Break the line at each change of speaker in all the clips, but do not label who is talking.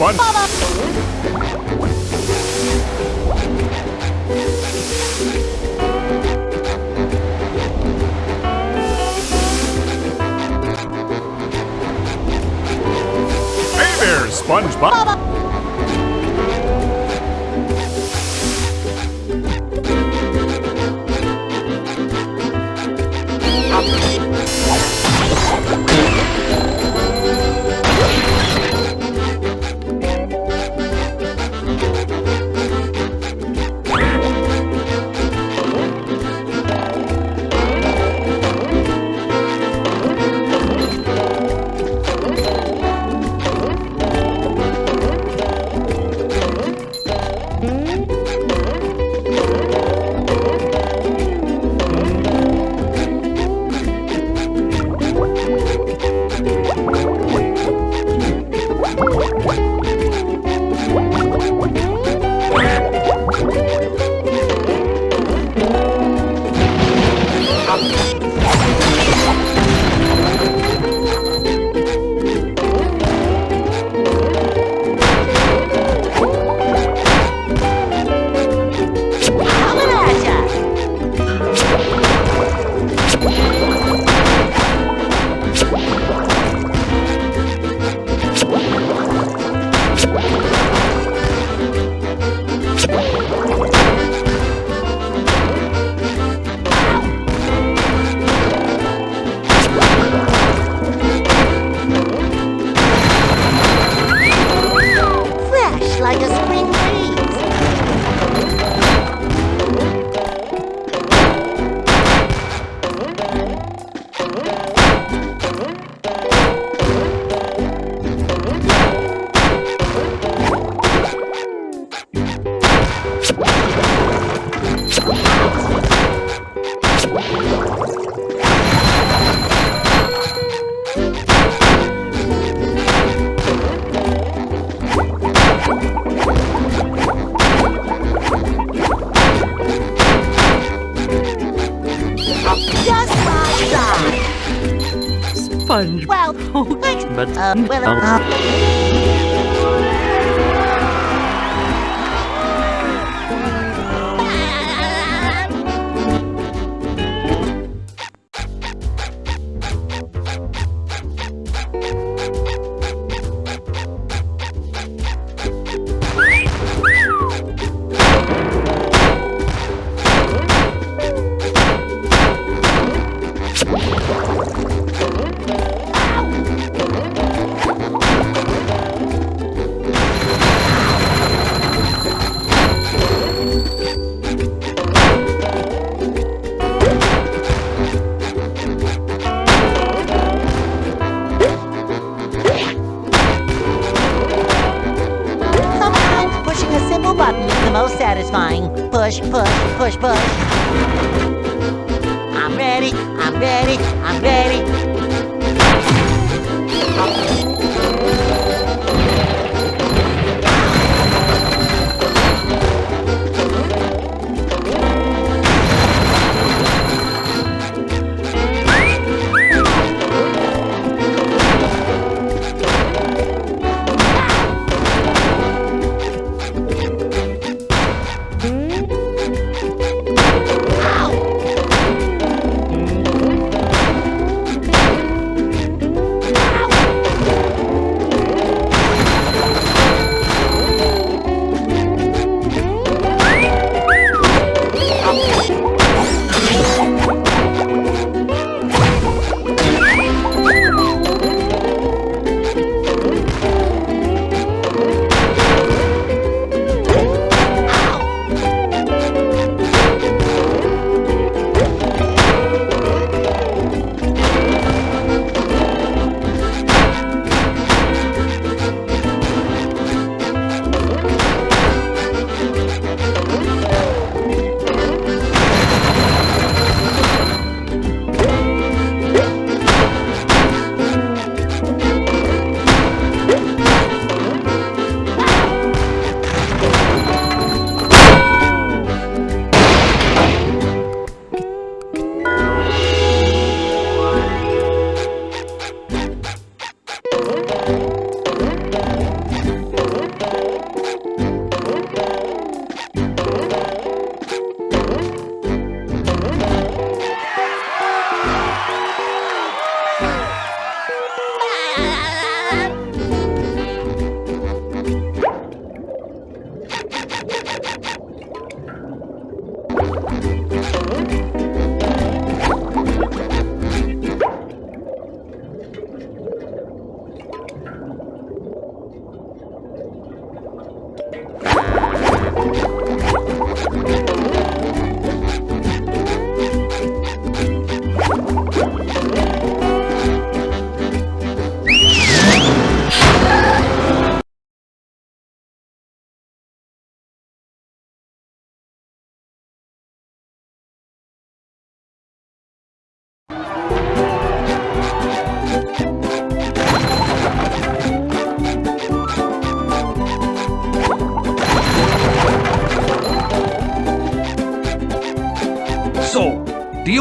there, Sponge.
Well, thanks.
But
Uh, well, uh,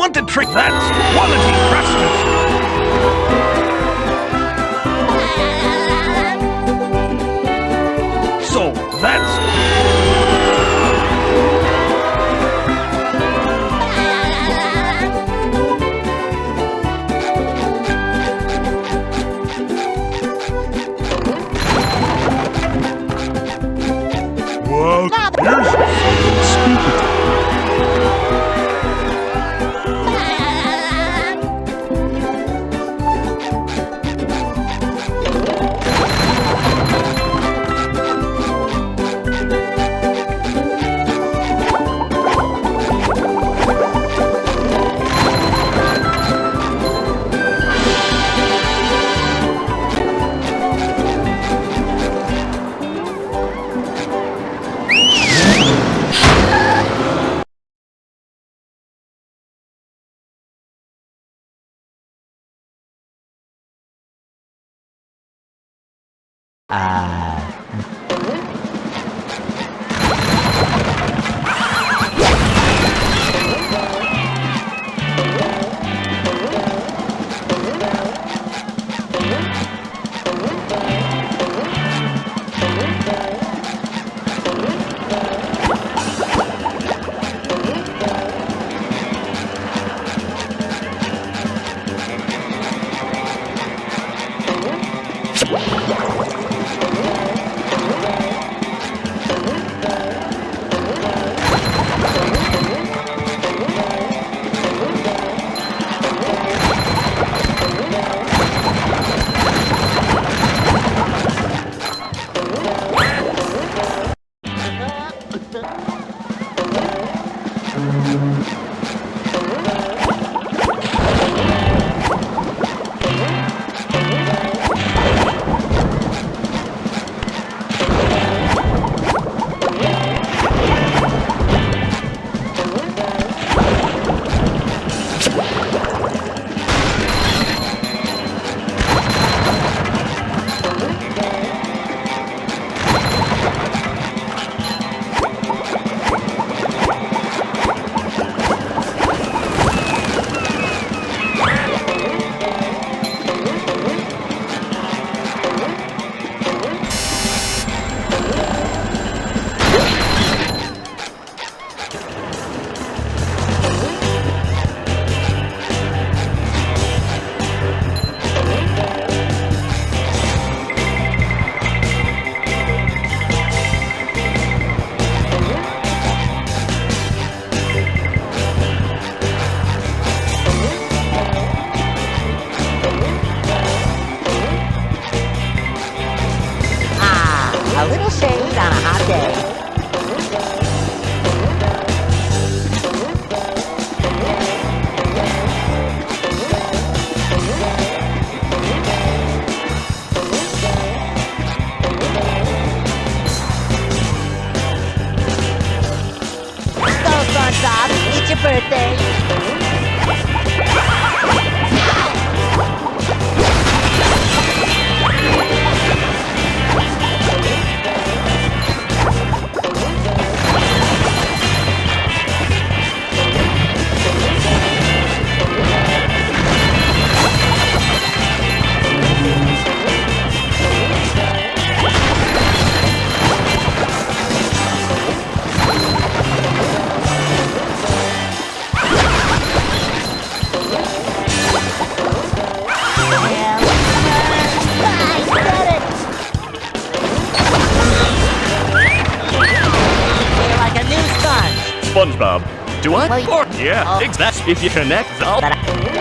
want to trick that's quality craftsmanship. So that's
啊。Do I? Or, yeah,
uh,
exactly. If you connect the...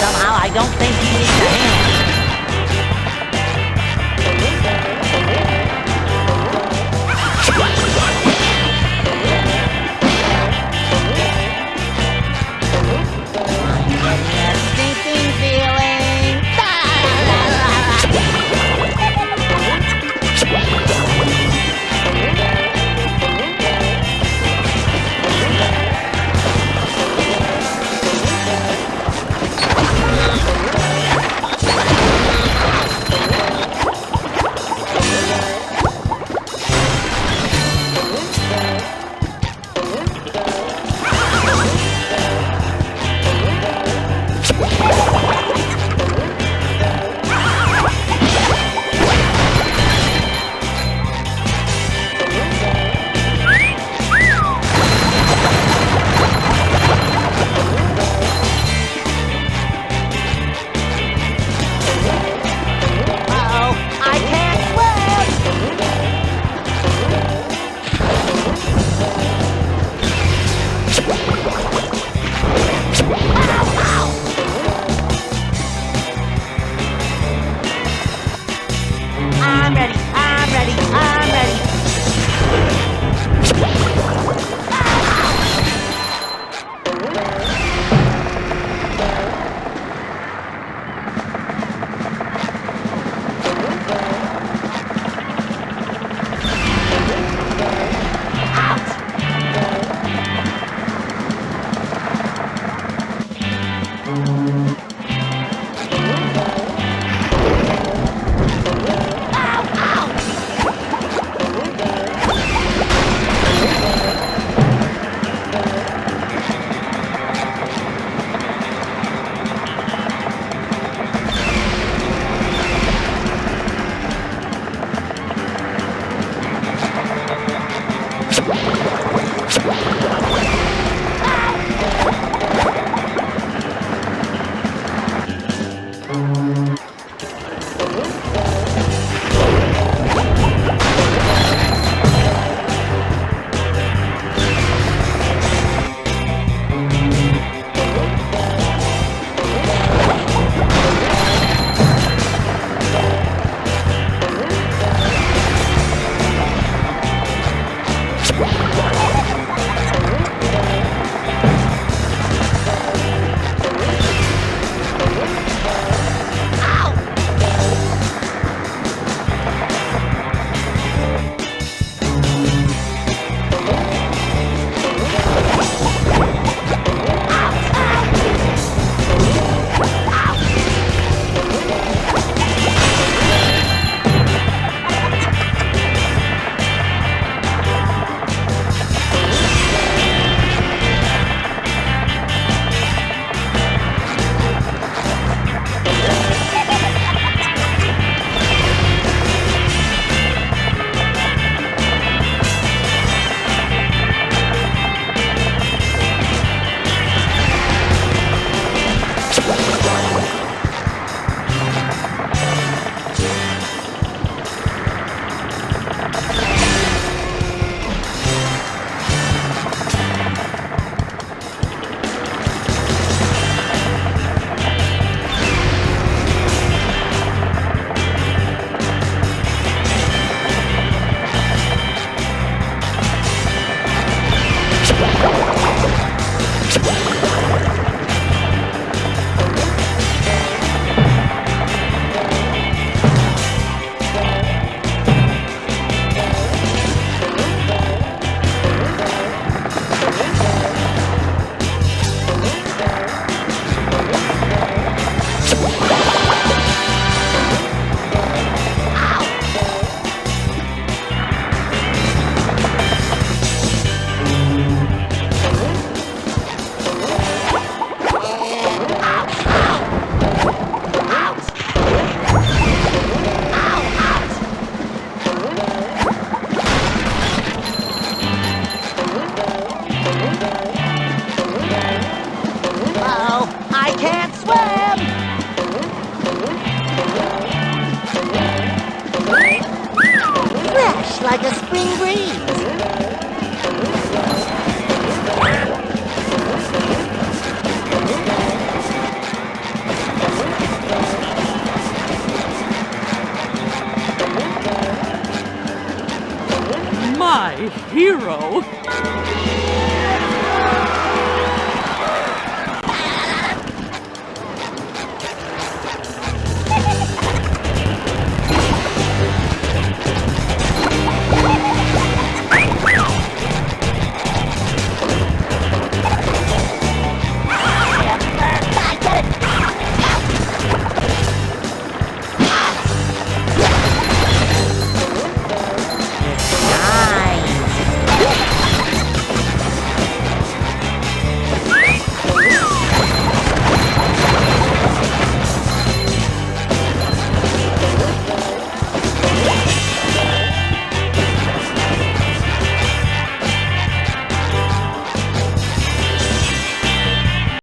Somehow I don't think he needs a hand.
Like a spring breeze.
My hero!